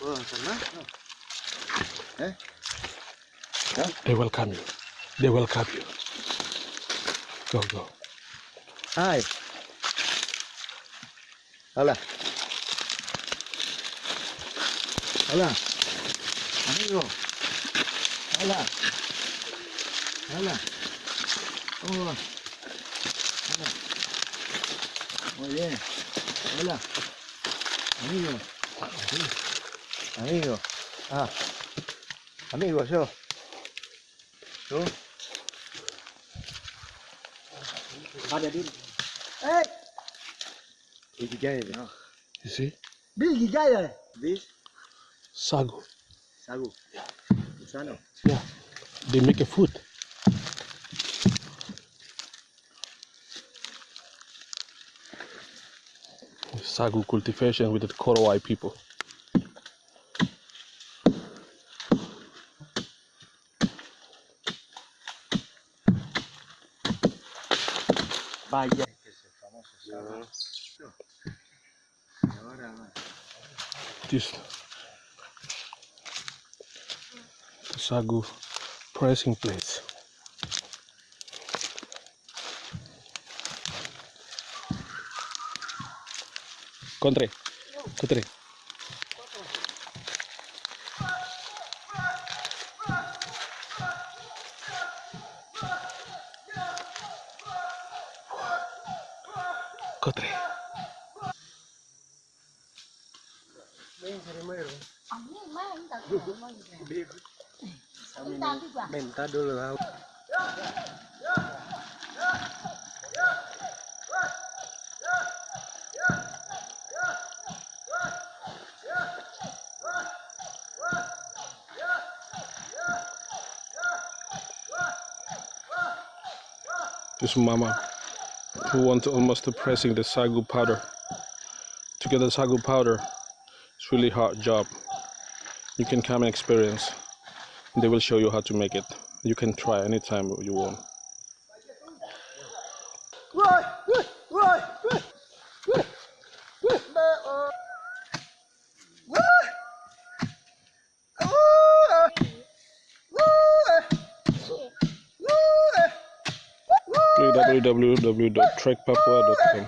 Oh, sana. Eh? They welcome you. They welcome you. Go, go. Hai. Hola. Hola. Amigo. Hola. Hola. ¿Cómo va? Hola. Muy bien. Hola. Amigo. Sí. Amigo. Ah. Amigo, yo. ¿Tú? Ada di. Hey! Igigay no? You see? Bil gigaya. This? Sagu. Sagu. Sano? Yeah. They make a food. Sagu cultivation with the Korowai people. Bahía. Just sagu pressing plate. Contre, contre. Kotre. Minta dulu lah. Terus mama who wants almost to pressing the sagu powder. To get the sagu powder, it's really hard job. You can come and experience. They will show you how to make it. You can try anytime you want. www.trekpapua.com